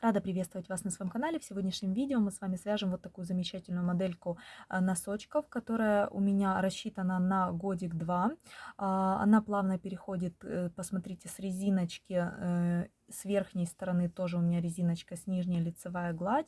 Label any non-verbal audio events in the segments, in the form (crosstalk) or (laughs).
Рада приветствовать вас на своем канале. В сегодняшнем видео мы с вами свяжем вот такую замечательную модельку э, носочков, которая у меня рассчитана на годик-два. А, она плавно переходит, э, посмотрите, с резиночки э, с верхней стороны тоже у меня резиночка, с нижней лицевая гладь,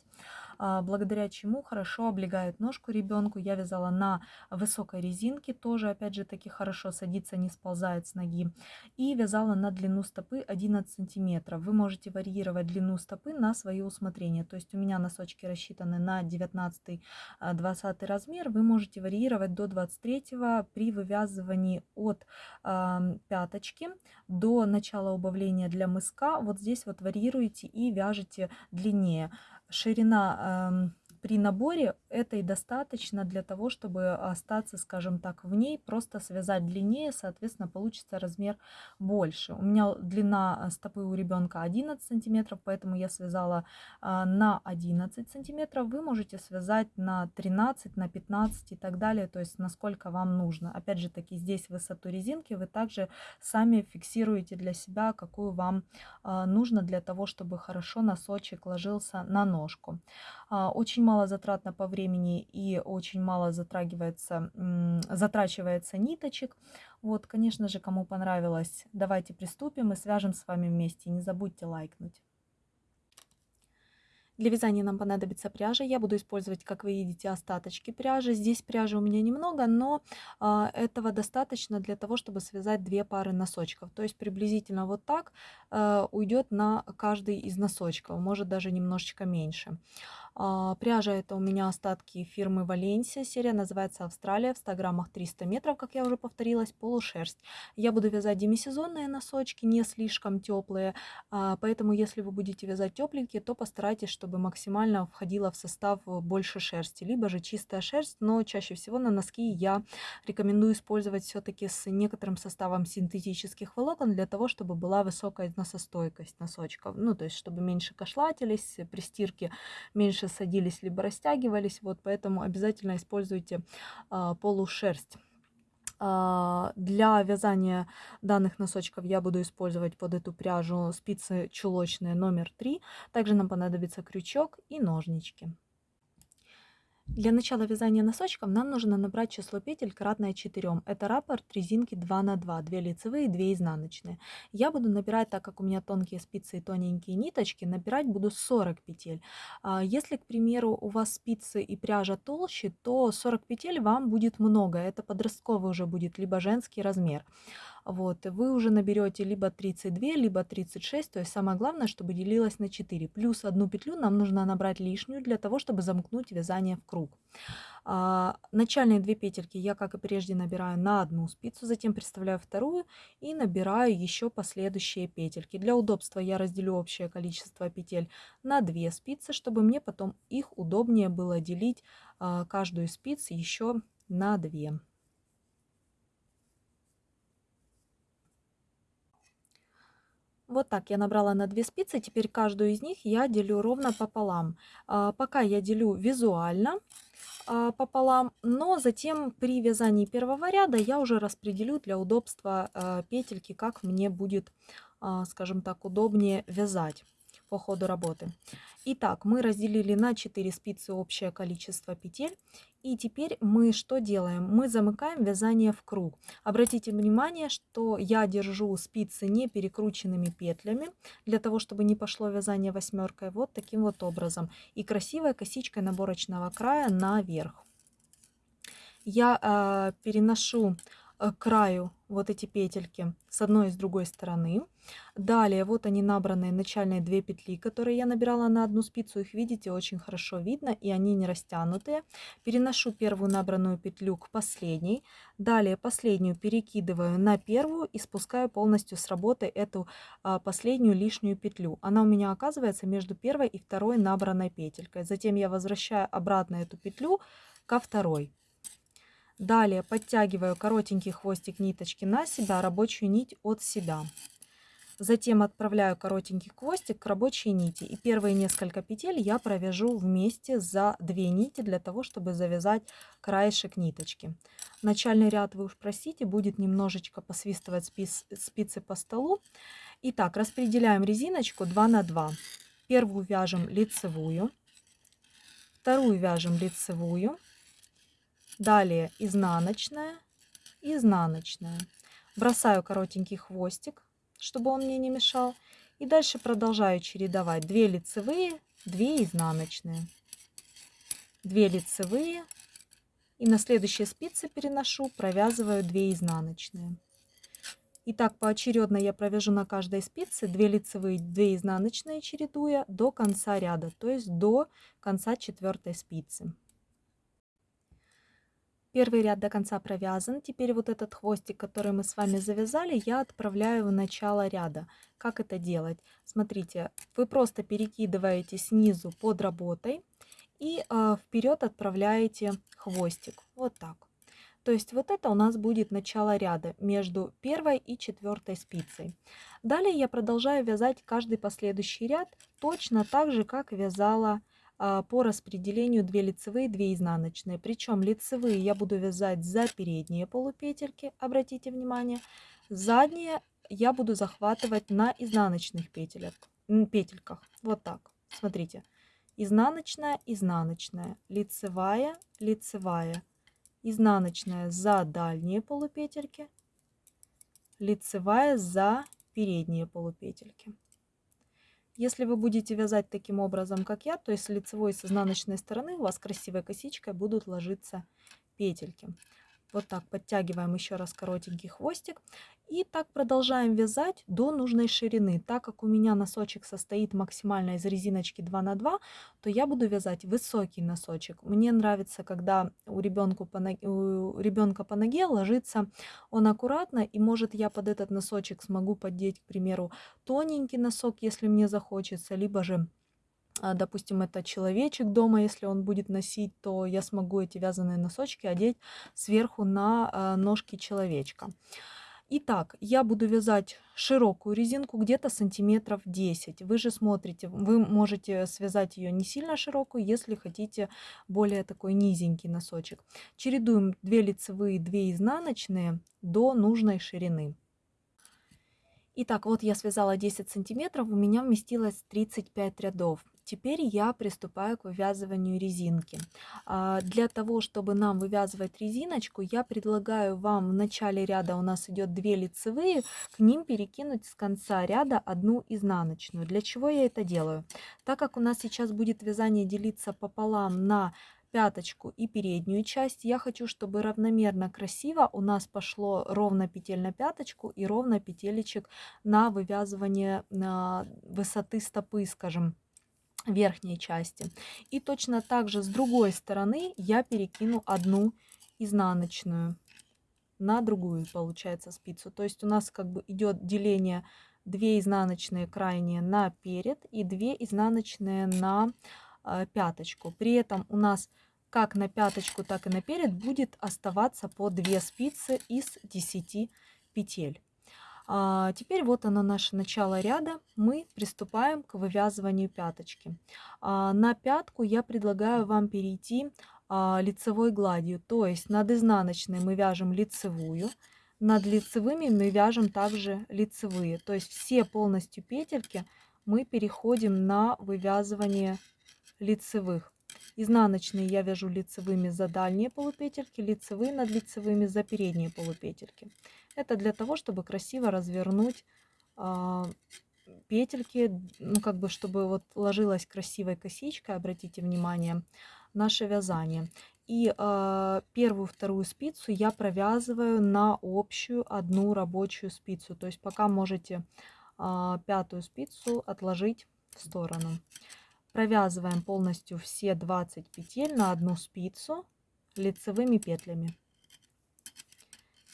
а, благодаря чему хорошо облегает ножку ребенку. Я вязала на высокой резинке, тоже опять же таки хорошо садится, не сползает с ноги. И вязала на длину стопы 11 сантиметров. Вы можете варьировать длину стопы на свое усмотрение. То есть у меня носочки рассчитаны на 19-20 а, размер. Вы можете варьировать до 23 при вывязывании от э, пяточки до начала убавления для мыска здесь вот варьируете и вяжете длиннее. Ширина эм, при наборе этой достаточно для того, чтобы остаться, скажем так, в ней, просто связать длиннее, соответственно, получится размер больше. У меня длина стопы у ребенка 11 сантиметров, поэтому я связала а, на 11 сантиметров. Вы можете связать на 13, на 15 и так далее, то есть насколько вам нужно. Опять же таки, здесь высоту резинки вы также сами фиксируете для себя, какую вам а, нужно для того, чтобы хорошо носочек ложился на ножку. А, очень мало затратно по времени и очень мало затрагивается, затрачивается ниточек. Вот, конечно же, кому понравилось, давайте приступим и свяжем с вами вместе. Не забудьте лайкнуть. Для вязания нам понадобится пряжа. Я буду использовать, как вы видите, остаточки пряжи. Здесь пряжи у меня немного, но э, этого достаточно для того, чтобы связать две пары носочков. То есть приблизительно вот так э, уйдет на каждый из носочков, может даже немножечко меньше. Пряжа это у меня остатки фирмы Валенсия. Серия называется Австралия. В 100 граммах 300 метров, как я уже повторилась, полушерсть. Я буду вязать демисезонные носочки, не слишком теплые. А, поэтому, если вы будете вязать тепленькие, то постарайтесь, чтобы максимально входила в состав больше шерсти. Либо же чистая шерсть, но чаще всего на носки я рекомендую использовать все-таки с некоторым составом синтетических волокон, для того, чтобы была высокая износостойкость носочков. Ну, то есть, чтобы меньше кошлатились, при стирке меньше садились, либо растягивались. Вот поэтому обязательно используйте а, полушерсть. А, для вязания данных носочков я буду использовать под эту пряжу спицы чулочные номер 3. Также нам понадобится крючок и ножнички. Для начала вязания носочков нам нужно набрать число петель кратное 4. Это раппорт резинки 2 на 2, 2 лицевые и 2 изнаночные. Я буду набирать, так как у меня тонкие спицы и тоненькие ниточки, набирать буду 40 петель. А, если, к примеру, у вас спицы и пряжа толще, то 40 петель вам будет много. Это подростковый уже будет, либо женский размер. Вот, вы уже наберете либо 32, либо 36, то есть самое главное, чтобы делилось на 4. Плюс одну петлю нам нужно набрать лишнюю для того, чтобы замкнуть вязание в круг. А, начальные две петельки я, как и прежде, набираю на одну спицу, затем представляю вторую и набираю еще последующие петельки. Для удобства я разделю общее количество петель на две спицы, чтобы мне потом их удобнее было делить а, каждую спицу еще на две. Вот так я набрала на две спицы, теперь каждую из них я делю ровно пополам. А, пока я делю визуально а, пополам, но затем при вязании первого ряда я уже распределю для удобства а, петельки, как мне будет, скажем так, удобнее вязать по ходу работы. Итак, мы разделили на 4 спицы общее количество петель. И теперь мы что делаем? Мы замыкаем вязание в круг. Обратите внимание, что я держу спицы не перекрученными петлями, для того, чтобы не пошло вязание восьмеркой, вот таким вот образом. И красивой косичкой наборочного края наверх. Я э, переношу краю вот эти петельки с одной и с другой стороны. Далее вот они набранные начальные две петли, которые я набирала на одну спицу. Их видите, очень хорошо видно и они не растянутые. Переношу первую набранную петлю к последней. Далее последнюю перекидываю на первую и спускаю полностью с работы эту а, последнюю лишнюю петлю. Она у меня оказывается между первой и второй набранной петелькой. Затем я возвращаю обратно эту петлю ко второй. Далее подтягиваю коротенький хвостик ниточки на себя, рабочую нить от себя. Затем отправляю коротенький хвостик к рабочей нити. И первые несколько петель я провяжу вместе за две нити, для того, чтобы завязать краешек ниточки. Начальный ряд, вы уж простите, будет немножечко посвистывать спиц, спицы по столу. Итак, распределяем резиночку 2 на 2. первую вяжем лицевую, вторую вяжем лицевую, далее изнаночная, изнаночная. Бросаю коротенький хвостик, чтобы он мне не мешал. И дальше продолжаю чередовать 2 лицевые, 2 изнаночные. 2 лицевые. И на следующие спицы переношу, провязываю 2 изнаночные. И так поочередно я провяжу на каждой спице 2 лицевые, 2 изнаночные, чередуя до конца ряда, то есть до конца четвертой спицы. Первый ряд до конца провязан. Теперь вот этот хвостик, который мы с вами завязали, я отправляю в начало ряда. Как это делать? Смотрите, вы просто перекидываете снизу под работой и э, вперед отправляете хвостик. Вот так. То есть вот это у нас будет начало ряда между первой и четвертой спицей. Далее я продолжаю вязать каждый последующий ряд точно так же, как вязала по распределению 2 лицевые, 2 изнаночные. Причем лицевые я буду вязать за передние полупетельки, обратите внимание. Задние я буду захватывать на изнаночных петелях, петельках. Вот так. Смотрите. Изнаночная, изнаночная, лицевая, лицевая, изнаночная за дальние полупетельки, лицевая за передние полупетельки. Если вы будете вязать таким образом, как я, то есть с лицевой и с изнаночной стороны у вас красивой косичкой будут ложиться петельки. Вот так подтягиваем еще раз коротенький хвостик. И так продолжаем вязать до нужной ширины. Так как у меня носочек состоит максимально из резиночки 2 на 2, то я буду вязать высокий носочек. Мне нравится, когда у, ребенку по ноге, у ребенка по ноге ложится он аккуратно, и может я под этот носочек смогу поддеть, к примеру, тоненький носок, если мне захочется, либо же допустим, это человечек дома, если он будет носить, то я смогу эти вязаные носочки одеть сверху на а, ножки человечка. Итак, я буду вязать широкую резинку где-то сантиметров 10. Вы же смотрите, вы можете связать ее не сильно широкую, если хотите более такой низенький носочек. Чередуем 2 лицевые, 2 изнаночные до нужной ширины. Итак, вот я связала 10 сантиметров, у меня вместилось 35 рядов. Теперь я приступаю к вывязыванию резинки. А, для того, чтобы нам вывязывать резиночку, я предлагаю вам в начале ряда у нас идет 2 лицевые, к ним перекинуть с конца ряда одну изнаночную. Для чего я это делаю? Так как у нас сейчас будет вязание делиться пополам на пяточку и переднюю часть. Я хочу, чтобы равномерно красиво у нас пошло ровно петель на пяточку и ровно петелечек на вывязывание высоты стопы, скажем верхней части. И точно так же с другой стороны я перекину одну изнаночную на другую, получается, спицу. То есть у нас как бы идет деление 2 изнаночные крайние на перед и 2 изнаночные на э, пяточку. При этом у нас как на пяточку, так и на перед будет оставаться по 2 спицы из 10 петель. А, теперь вот оно наше начало ряда. Мы приступаем к вывязыванию пяточки. А, на пятку я предлагаю вам перейти а, лицевой гладью. То есть над изнаночной мы вяжем лицевую, над лицевыми мы вяжем также лицевые. То есть все полностью петельки мы переходим на вывязывание лицевых. Изнаночные я вяжу лицевыми за дальние полупетельки, лицевые над лицевыми за передние полупетельки. Это для того, чтобы красиво развернуть э, петельки, ну как бы, чтобы вот ложилась красивой косичкой, обратите внимание, наше вязание. И э, первую, вторую спицу я провязываю на общую одну рабочую спицу. То есть пока можете э, пятую спицу отложить в сторону. Провязываем полностью все 20 петель на одну спицу лицевыми петлями.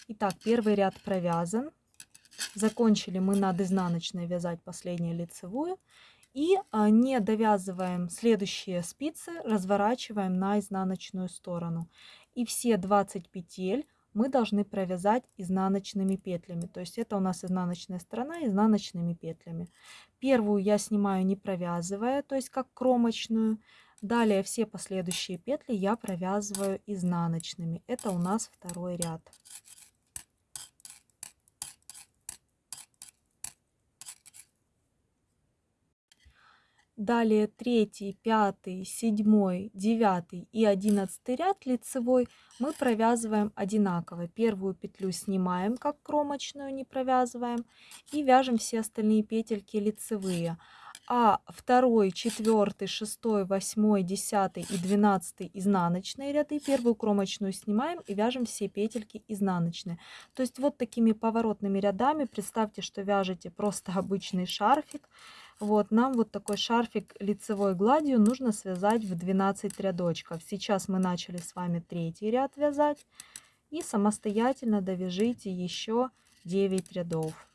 Итак, первый ряд провязан. Закончили мы над изнаночной вязать последнюю лицевую. И а, не довязываем следующие спицы, разворачиваем на изнаночную сторону. И все 20 петель мы должны провязать изнаночными петлями. То есть это у нас изнаночная сторона изнаночными петлями. Первую я снимаю не провязывая, то есть как кромочную. Далее все последующие петли я провязываю изнаночными. Это у нас второй ряд. Далее третий, пятый, седьмой, девятый и одиннадцатый ряд лицевой мы провязываем одинаково. Первую петлю снимаем, как кромочную, не провязываем, и вяжем все остальные петельки лицевые. А второй, четвертый, шестой, восьмой, десятый и двенадцатый изнаночные ряды первую кромочную снимаем и вяжем все петельки изнаночные. То есть вот такими поворотными рядами представьте, что вяжете просто (laughs) обычный шарфик вот, нам вот такой шарфик лицевой гладью нужно связать в 12 рядочков. Сейчас мы начали с вами третий ряд вязать. И самостоятельно довяжите еще 9 рядов.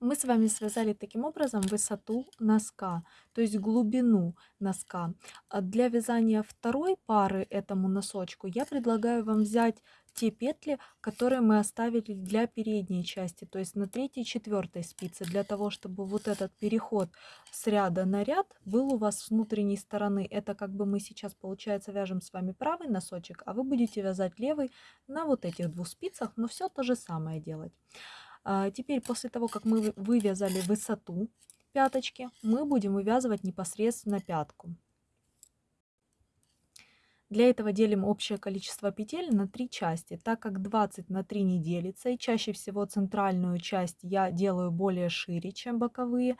Мы с вами связали таким образом высоту носка, то есть глубину носка. А для вязания второй пары этому носочку я предлагаю вам взять те петли, которые мы оставили для передней части, то есть на третьей и четвертой спице, для того, чтобы вот этот переход с ряда на ряд был у вас с внутренней стороны. Это как бы мы сейчас, получается, вяжем с вами правый носочек, а вы будете вязать левый на вот этих двух спицах, но все то же самое делать. А, теперь после того, как мы вывязали высоту пяточки, мы будем вывязывать непосредственно пятку. Для этого делим общее количество петель на три части, так как 20 на 3 не делится, и чаще всего центральную часть я делаю более шире, чем боковые,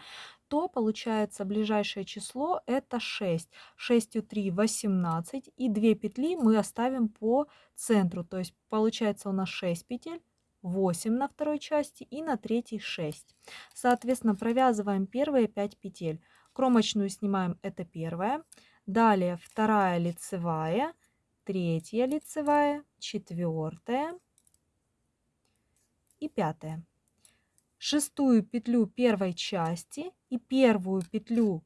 то получается ближайшее число это 6. 6 3 18 и 2 петли мы оставим по центру, то есть получается у нас 6 петель, 8 на второй части и на третьей 6. Соответственно, провязываем первые 5 петель. Кромочную снимаем, это первая. Далее вторая лицевая, третья лицевая, четвертая и пятая. Шестую петлю первой части и первую петлю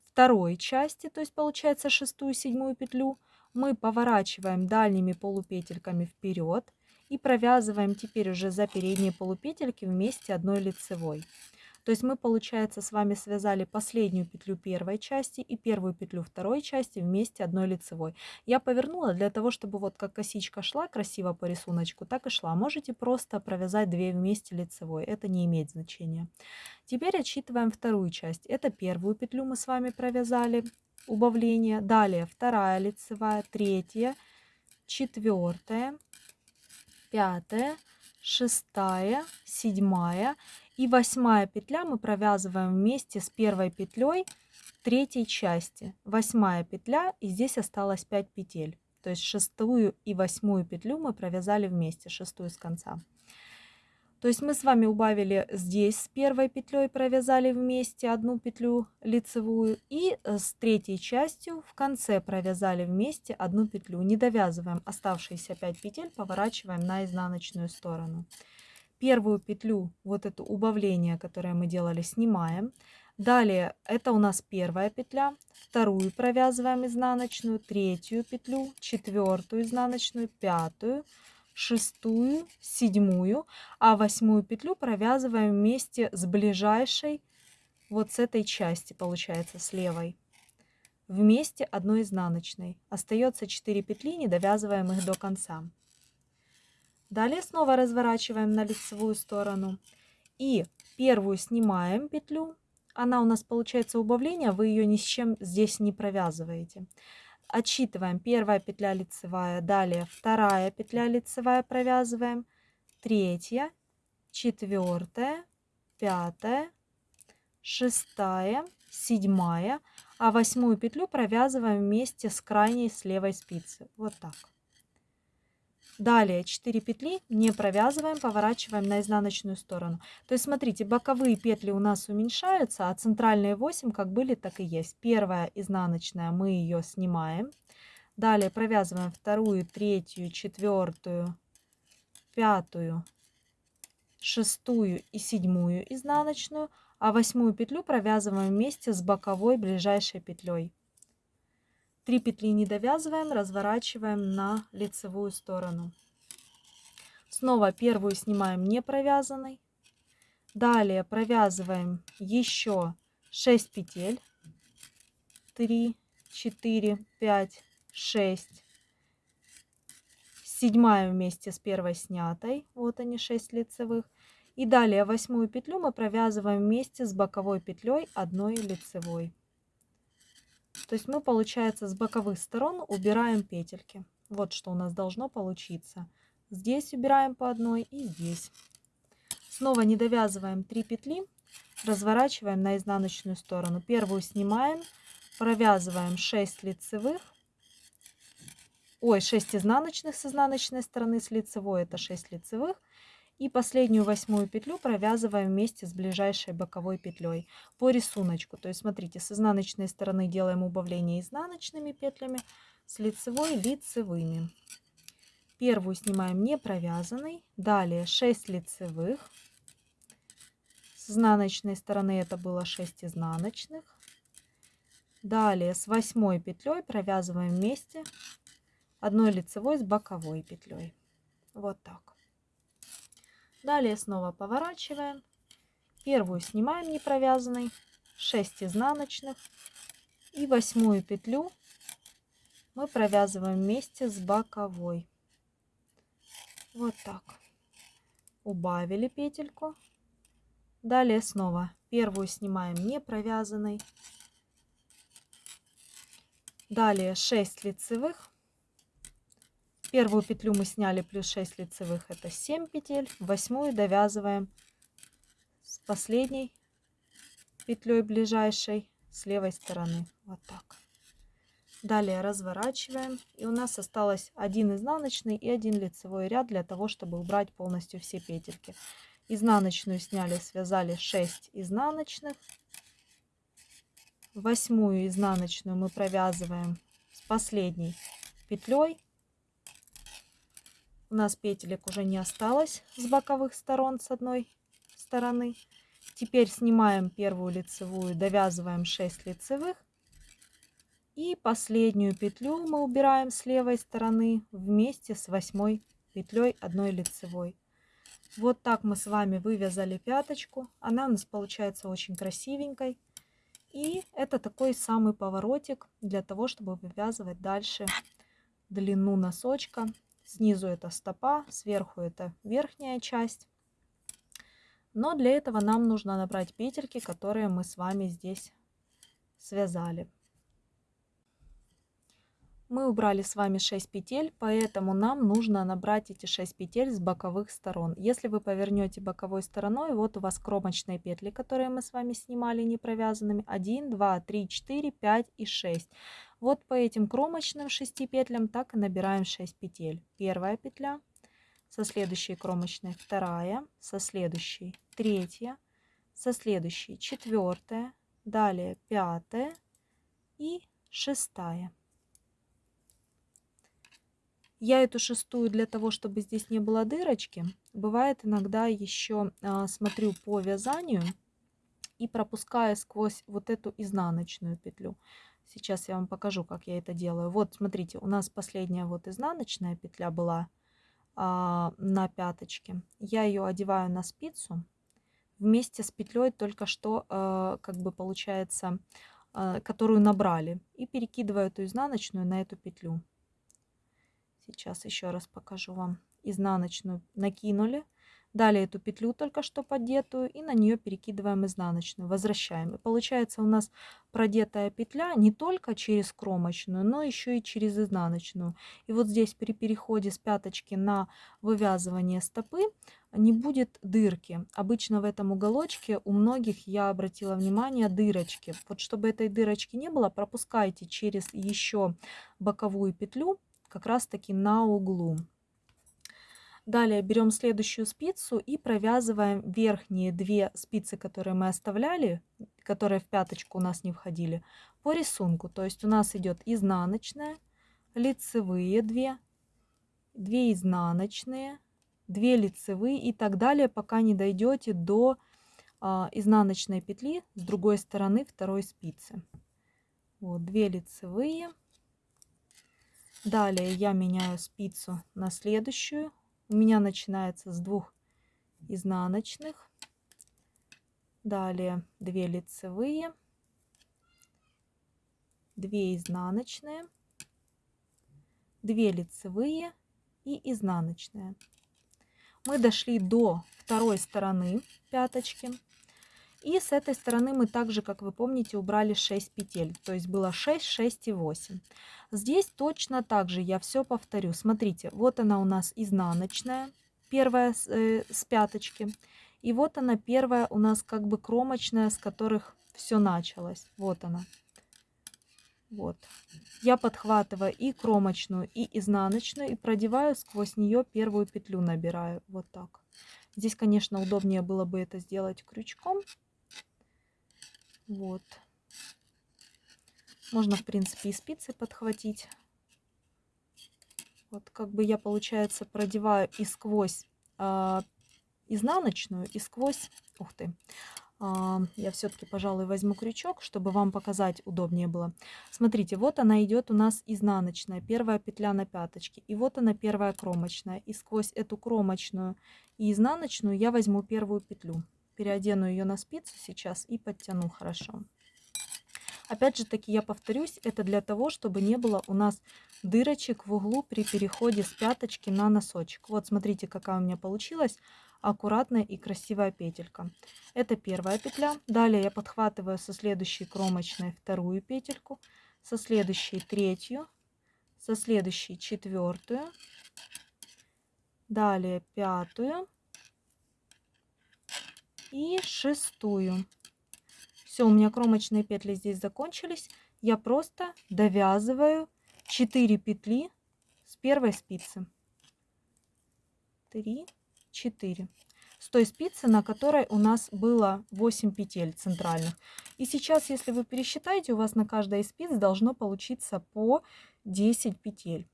второй части, то есть получается шестую, седьмую петлю, мы поворачиваем дальними полупетельками вперед и провязываем теперь уже за передние полупетельки вместе одной лицевой. То есть мы, получается, с вами связали последнюю петлю первой части и первую петлю второй части вместе одной лицевой. Я повернула для того, чтобы вот как косичка шла красиво по рисунку, так и шла. Можете просто провязать две вместе лицевой, это не имеет значения. Теперь отсчитываем вторую часть. Это первую петлю мы с вами провязали, убавление. Далее вторая лицевая, третья, четвертая, пятая, шестая, седьмая и восьмая петля мы провязываем вместе с первой петлей третьей части. Восьмая петля и здесь осталось 5 петель. То есть шестую и восьмую петлю мы провязали вместе, шестую с конца. То есть мы с вами убавили здесь с первой петлей, провязали вместе одну петлю лицевую и э, с третьей частью в конце провязали вместе одну петлю. Не довязываем оставшиеся 5 петель, поворачиваем на изнаночную сторону. Первую петлю, вот это убавление, которое мы делали, снимаем. Далее это у нас первая петля, вторую провязываем изнаночную, третью петлю, четвертую изнаночную, пятую, шестую, седьмую, а восьмую петлю провязываем вместе с ближайшей, вот с этой части, получается, с левой. Вместе одной изнаночной. Остается 4 петли, не довязываем их до конца. Далее снова разворачиваем на лицевую сторону. И первую снимаем петлю. Она у нас получается убавление, вы ее ни с чем здесь не провязываете. Отсчитываем первая петля лицевая, далее вторая петля лицевая провязываем, третья, четвертая, пятая, шестая, седьмая, а восьмую петлю провязываем вместе с крайней с левой спицы. Вот так. Далее 4 петли не провязываем, поворачиваем на изнаночную сторону. То есть смотрите, боковые петли у нас уменьшаются, а центральные 8 как были, так и есть. Первая изнаночная мы ее снимаем. Далее провязываем вторую, третью, четвертую, пятую, шестую и седьмую изнаночную, а восьмую петлю провязываем вместе с боковой ближайшей петлей. 3 петли не довязываем, разворачиваем на лицевую сторону. Снова первую снимаем не провязанной. Далее провязываем еще 6 петель. 3, 4, 5, 6. Седьмая вместе с первой снятой. Вот они 6 лицевых. И далее восьмую петлю мы провязываем вместе с боковой петлей одной лицевой. То есть мы, получается, с боковых сторон убираем петельки. Вот что у нас должно получиться. Здесь убираем по одной и здесь. Снова не довязываем 3 петли, разворачиваем на изнаночную сторону. Первую снимаем, провязываем 6 лицевых, ой, 6 изнаночных с изнаночной стороны, с лицевой это 6 лицевых. И последнюю восьмую петлю провязываем вместе с ближайшей боковой петлей по рисунку. То есть смотрите, с изнаночной стороны делаем убавление изнаночными петлями, с лицевой лицевыми. Первую снимаем не провязанной, далее 6 лицевых. С изнаночной стороны это было 6 изнаночных. Далее с восьмой петлей провязываем вместе одной лицевой с боковой петлей. Вот так. Далее снова поворачиваем. Первую снимаем не провязанной, 6 изнаночных и восьмую петлю мы провязываем вместе с боковой. Вот так. Убавили петельку. Далее снова первую снимаем не провязанной. Далее 6 лицевых Первую петлю мы сняли плюс 6 лицевых, это 7 петель. Восьмую довязываем с последней петлей ближайшей с левой стороны. Вот так. Далее разворачиваем. И у нас осталось один изнаночный и один лицевой ряд для того, чтобы убрать полностью все петельки. Изнаночную сняли, связали 6 изнаночных. Восьмую изнаночную мы провязываем с последней петлей у нас петелек уже не осталось с боковых сторон с одной стороны. Теперь снимаем первую лицевую, довязываем 6 лицевых. И последнюю петлю мы убираем с левой стороны вместе с восьмой петлей одной лицевой. Вот так мы с вами вывязали пяточку. Она у нас получается очень красивенькой. И это такой самый поворотик для того, чтобы вывязывать дальше длину носочка Снизу это стопа, сверху это верхняя часть. Но для этого нам нужно набрать петельки, которые мы с вами здесь связали. Мы убрали с вами 6 петель, поэтому нам нужно набрать эти 6 петель с боковых сторон. Если вы повернете боковой стороной, вот у вас кромочные петли, которые мы с вами снимали не провязанными. 1, 2, 3, 4, 5 и 6. Вот по этим кромочным 6 петлям так и набираем 6 петель. Первая петля, со следующей кромочной вторая, со следующей третья, со следующей четвертая, далее пятая и шестая. Я эту шестую для того, чтобы здесь не было дырочки, бывает иногда еще а, смотрю по вязанию и пропускаю сквозь вот эту изнаночную петлю. Сейчас я вам покажу, как я это делаю. Вот, смотрите, у нас последняя вот изнаночная петля была а, на пяточке. Я ее одеваю на спицу вместе с петлей только что, а, как бы получается, а, которую набрали. И перекидываю эту изнаночную на эту петлю. Сейчас еще раз покажу вам. Изнаночную накинули, Далее эту петлю только что подетую и на нее перекидываем изнаночную, возвращаем. И получается у нас продетая петля не только через кромочную, но еще и через изнаночную. И вот здесь при переходе с пяточки на вывязывание стопы не будет дырки. Обычно в этом уголочке у многих, я обратила внимание, дырочки. Вот чтобы этой дырочки не было, пропускайте через еще боковую петлю как раз таки на углу. Далее берем следующую спицу и провязываем верхние две спицы, которые мы оставляли, которые в пяточку у нас не входили, по рисунку. То есть у нас идет изнаночная, лицевые 2, 2 изнаночные, 2 лицевые и так далее, пока не дойдете до а, изнаночной петли с другой стороны второй спицы. Вот 2 лицевые. Далее я меняю спицу на следующую у меня начинается с двух изнаночных. Далее 2 лицевые, 2 изнаночные, 2 лицевые и изнаночная. мы дошли до второй стороны пяточки. И с этой стороны мы также, как вы помните, убрали 6 петель. То есть было 6, 6 и 8. Здесь точно так же я все повторю. Смотрите, вот она у нас изнаночная, первая с, э, с пяточки. И вот она первая у нас как бы кромочная, с которых все началось. Вот она. Вот. Я подхватываю и кромочную, и изнаночную, и продеваю сквозь нее первую петлю, набираю. Вот так. Здесь, конечно, удобнее было бы это сделать крючком. Вот. Можно, в принципе, и спицы подхватить. Вот как бы я, получается, продеваю и сквозь э, изнаночную, и сквозь... Ух ты! Э, я все-таки, пожалуй, возьму крючок, чтобы вам показать удобнее было. Смотрите, вот она идет у нас изнаночная, первая петля на пяточке. И вот она первая кромочная. И сквозь эту кромочную и изнаночную я возьму первую петлю. Переодену ее на спицу сейчас и подтяну хорошо. Опять же таки, я повторюсь, это для того, чтобы не было у нас дырочек в углу при переходе с пяточки на носочек. Вот смотрите, какая у меня получилась аккуратная и красивая петелька. Это первая петля. Далее я подхватываю со следующей кромочной вторую петельку, со следующей третью, со следующей четвертую, далее пятую и шестую. Все, у меня кромочные петли здесь закончились. Я просто довязываю 4 петли с первой спицы. 3, 4. С той спицы, на которой у нас было 8 петель центральных. И сейчас, если вы пересчитаете, у вас на каждой из спиц должно получиться по 10 петель.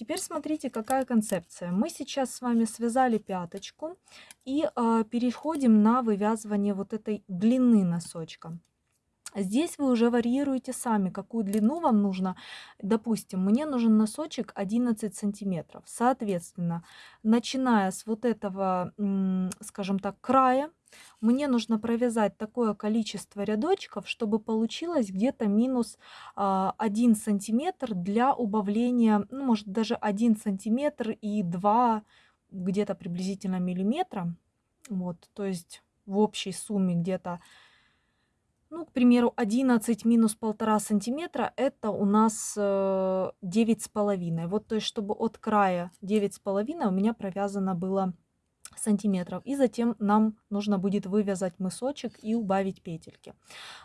Теперь смотрите, какая концепция. Мы сейчас с вами связали пяточку и э, переходим на вывязывание вот этой длины носочка. Здесь вы уже варьируете сами, какую длину вам нужно. Допустим, мне нужен носочек 11 сантиметров. Соответственно, начиная с вот этого, скажем так, края, мне нужно провязать такое количество рядочков, чтобы получилось где-то минус 1 а, сантиметр для убавления, ну, может даже 1 сантиметр и 2 где-то приблизительно миллиметра. Вот, то есть в общей сумме где-то, ну, к примеру, 11 минус 1,5 сантиметра, это у нас 9,5. Э, вот, то есть, чтобы от края 9,5 у меня провязано было сантиметров. И затем нам нужно будет вывязать мысочек и убавить петельки.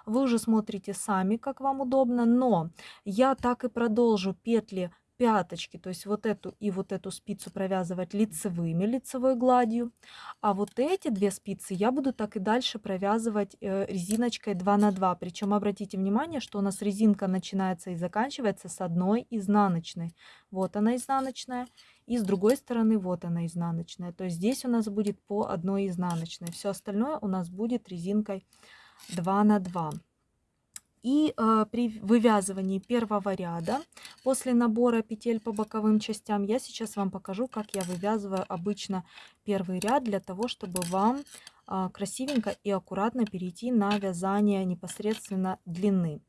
Вы уже смотрите сами, как вам удобно, но я так и продолжу петли пяточки, то есть вот эту и вот эту спицу провязывать лицевыми, лицевой гладью. А вот эти две спицы я буду так и дальше провязывать э, резиночкой 2 на 2. Причем обратите внимание, что у нас резинка начинается и заканчивается с одной изнаночной. Вот она изнаночная. И с другой стороны вот она изнаночная. То есть здесь у нас будет по одной изнаночной. Все остальное у нас будет резинкой 2 на 2. И э, при вывязывании первого ряда, после набора петель по боковым частям, я сейчас вам покажу, как я вывязываю обычно первый ряд, для того, чтобы вам э, красивенько и аккуратно перейти на вязание непосредственно длины.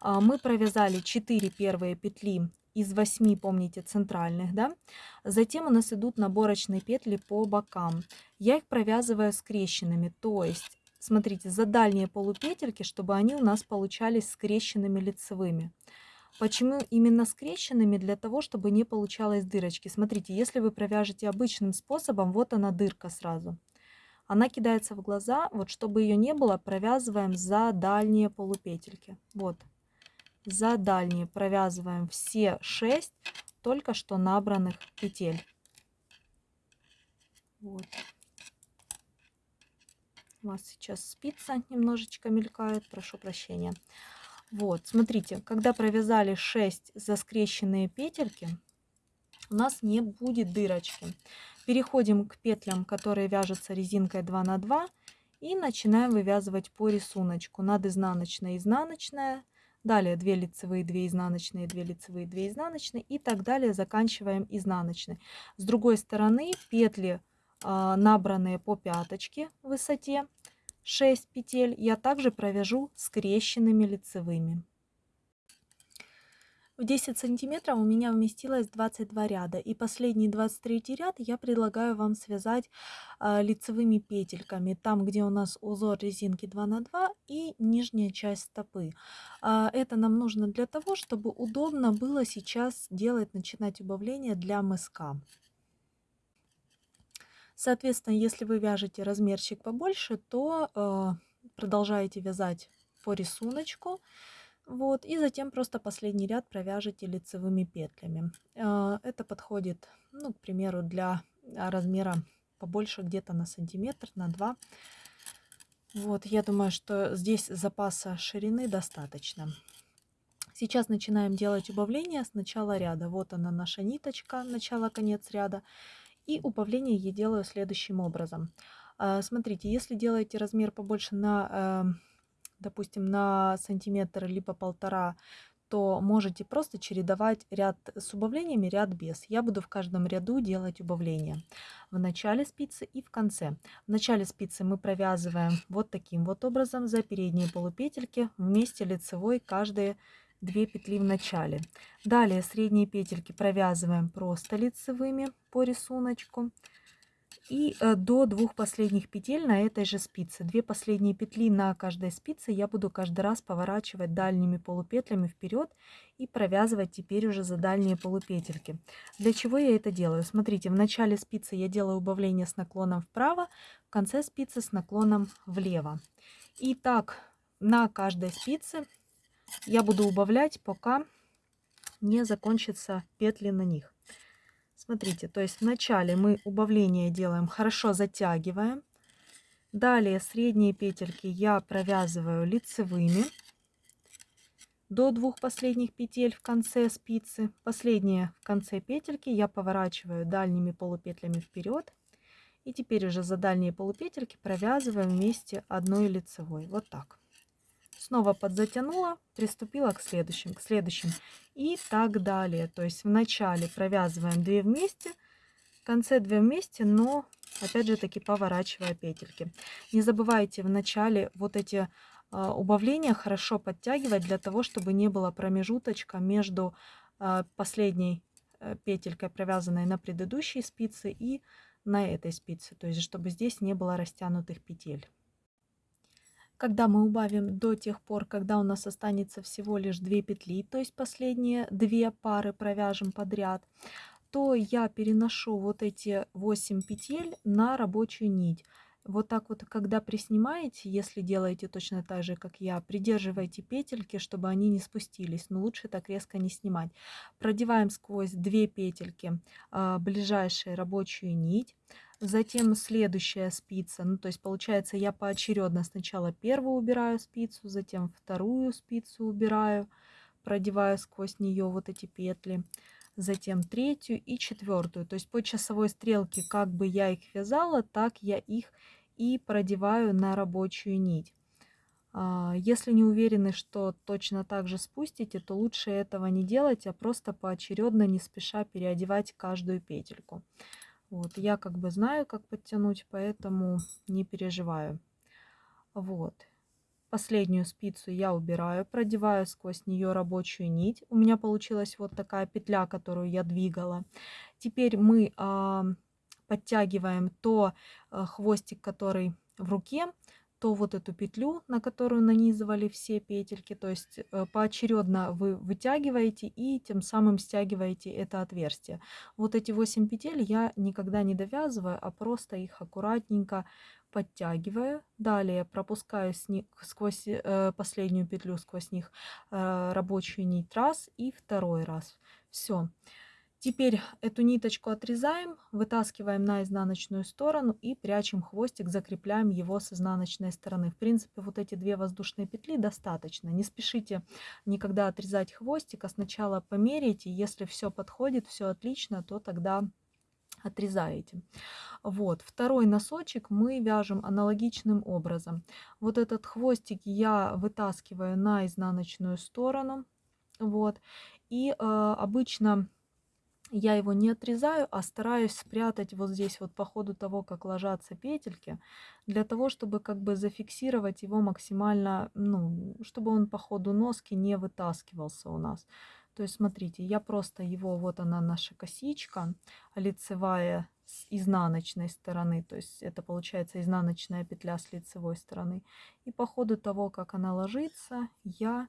Э, мы провязали 4 первые петли из 8, помните, центральных, да. Затем у нас идут наборочные петли по бокам. Я их провязываю скрещенными, то есть смотрите, за дальние полупетельки, чтобы они у нас получались скрещенными лицевыми. Почему именно скрещенными? Для того, чтобы не получалось дырочки. Смотрите, если вы провяжете обычным способом, вот она дырка сразу. Она кидается в глаза, вот чтобы ее не было, провязываем за дальние полупетельки. Вот, за дальние провязываем все 6 только что набранных петель. Вот. У вас сейчас спица немножечко мелькает, прошу прощения. Вот, смотрите, когда провязали 6 заскрещенные петельки, у нас не будет дырочки. Переходим к петлям, которые вяжутся резинкой 2 на 2 и начинаем вывязывать по рисунку. Над изнаночная, изнаночная, далее 2 лицевые, 2 изнаночные, 2 лицевые, 2 изнаночные и так далее. Заканчиваем изнаночной. С другой стороны петли набранные по пяточке в высоте 6 петель я также провяжу скрещенными лицевыми. В 10 сантиметров у меня вместилось 22 ряда. И последний 23 ряд я предлагаю вам связать а, лицевыми петельками. Там, где у нас узор резинки 2 на 2 и нижняя часть стопы. А, это нам нужно для того, чтобы удобно было сейчас делать, начинать убавление для мыска. Соответственно, если вы вяжете размерчик побольше, то э, продолжаете вязать по рисунку. Вот, и затем просто последний ряд провяжете лицевыми петлями. А, это подходит, ну, к примеру, для размера побольше, где-то на сантиметр, на два. Вот, я думаю, что здесь запаса ширины достаточно. Сейчас начинаем делать убавление с начала ряда. Вот она наша ниточка, начало-конец ряда. И убавление я делаю следующим образом. А, смотрите, если делаете размер побольше на эм, допустим, на сантиметр либо полтора, то можете просто чередовать ряд с убавлениями, ряд без. Я буду в каждом ряду делать убавления в начале спицы и в конце. В начале спицы мы провязываем вот таким вот образом за передние полупетельки вместе лицевой каждые две петли в начале. Далее средние петельки провязываем просто лицевыми по рисунку и э, до двух последних петель на этой же спице. Две последние петли на каждой спице я буду каждый раз поворачивать дальними полупетлями вперед и провязывать теперь уже за дальние полупетельки. Для чего я это делаю? Смотрите, в начале спицы я делаю убавление с наклоном вправо, в конце спицы с наклоном влево. И так на каждой спице я буду убавлять, пока не закончатся петли на них. Смотрите, то есть вначале мы убавление делаем, хорошо затягиваем. Далее средние петельки я провязываю лицевыми до двух последних петель в конце спицы. Последние в конце петельки я поворачиваю дальними полупетлями вперед. И теперь уже за дальние полупетельки провязываем вместе одной лицевой. Вот так снова подзатянула, приступила к следующим, к следующим и так далее. То есть в начале провязываем 2 вместе, в конце 2 вместе, но опять же таки поворачивая петельки. Не забывайте в начале вот эти э, убавления хорошо подтягивать для того, чтобы не было промежуточка между э, последней э, петелькой, провязанной на предыдущей спице и на этой спице. То есть чтобы здесь не было растянутых петель когда мы убавим до тех пор, когда у нас останется всего лишь 2 петли, то есть последние две пары провяжем подряд, то я переношу вот эти 8 петель на рабочую нить. Вот так вот, когда приснимаете, если делаете точно так же, как я, придерживайте петельки, чтобы они не спустились, но лучше так резко не снимать. Продеваем сквозь две петельки э, ближайшую рабочую нить, Затем следующая спица, ну то есть получается я поочередно сначала первую убираю спицу, затем вторую спицу убираю, продеваю сквозь нее вот эти петли, затем третью и четвертую. То есть по часовой стрелке, как бы я их вязала, так я их и продеваю на рабочую нить. А, если не уверены, что точно так же спустите, то лучше этого не делать, а просто поочередно, не спеша переодевать каждую петельку. Вот, я как бы знаю, как подтянуть, поэтому не переживаю. Вот. Последнюю спицу я убираю, продеваю сквозь нее рабочую нить. У меня получилась вот такая петля, которую я двигала. Теперь мы э, подтягиваем то э, хвостик, который в руке, то вот эту петлю, на которую нанизывали все петельки, то есть э, поочередно вы вытягиваете и тем самым стягиваете это отверстие. Вот эти 8 петель я никогда не довязываю, а просто их аккуратненько подтягиваю. Далее пропускаю сквозь э, последнюю петлю, сквозь них э, рабочую нить раз и второй раз. Все. Теперь эту ниточку отрезаем, вытаскиваем на изнаночную сторону и прячем хвостик, закрепляем его с изнаночной стороны. В принципе, вот эти две воздушные петли достаточно. Не спешите никогда отрезать хвостик, а сначала померяйте. Если все подходит, все отлично, то тогда отрезаете. Вот, второй носочек мы вяжем аналогичным образом. Вот этот хвостик я вытаскиваю на изнаночную сторону. Вот, и э, обычно я его не отрезаю, а стараюсь спрятать вот здесь вот по ходу того, как ложатся петельки, для того, чтобы как бы зафиксировать его максимально, ну, чтобы он по ходу носки не вытаскивался у нас. То есть, смотрите, я просто его, вот она наша косичка, лицевая с изнаночной стороны, то есть это получается изнаночная петля с лицевой стороны. И по ходу того, как она ложится, я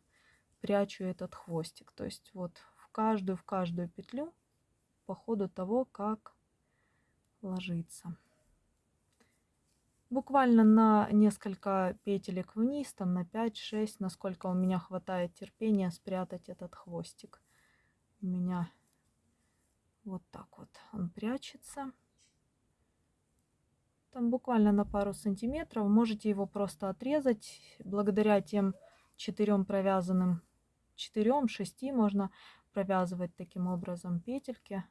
прячу этот хвостик. То есть вот в каждую, в каждую петлю по ходу того, как ложится. Буквально на несколько петелек вниз, там на 5-6, насколько у меня хватает терпения спрятать этот хвостик. У меня вот так вот он прячется. Там буквально на пару сантиметров. Можете его просто отрезать. Благодаря тем четырем провязанным, четырем, шести можно провязывать таким образом петельки.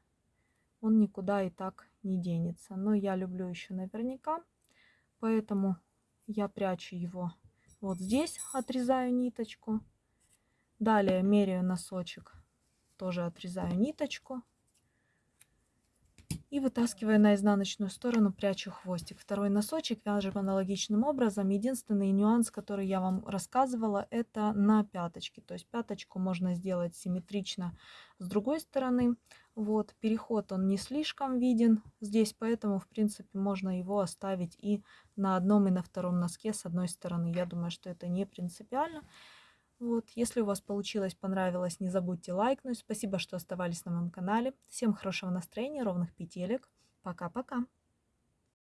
Он никуда и так не денется. Но я люблю еще наверняка. Поэтому я прячу его вот здесь, отрезаю ниточку. Далее меряю носочек, тоже отрезаю ниточку. И вытаскивая на изнаночную сторону, прячу хвостик. Второй носочек вяжем аналогичным образом. Единственный нюанс, который я вам рассказывала, это на пяточке. То есть пяточку можно сделать симметрично с другой стороны. Вот, переход он не слишком виден здесь, поэтому, в принципе, можно его оставить и на одном, и на втором носке с одной стороны. Я думаю, что это не принципиально. Вот, если у вас получилось, понравилось, не забудьте лайкнуть. Спасибо, что оставались на моем канале. Всем хорошего настроения, ровных петелек. Пока-пока.